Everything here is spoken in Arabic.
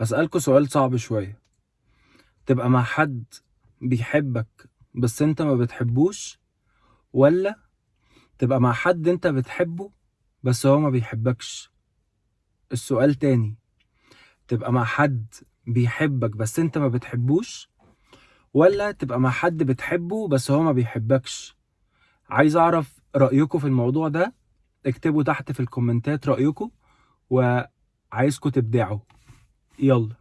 هسألكوا سؤال صعب شوية. تبقى مع حد بيحبك بس انت ما بتحبوش ولا تبقى مع حد انت بتحبه بس هو ما بيحبكش؟ السؤال تاني تبقى مع حد بيحبك بس انت ما بتحبوش ولا تبقى مع حد بتحبه بس هو ما بيحبكش؟ عايز أعرف رأيكم في الموضوع ده. اكتبوا تحت في الكومنتات رأيكم وعايزكم تبدعوا. Yallah.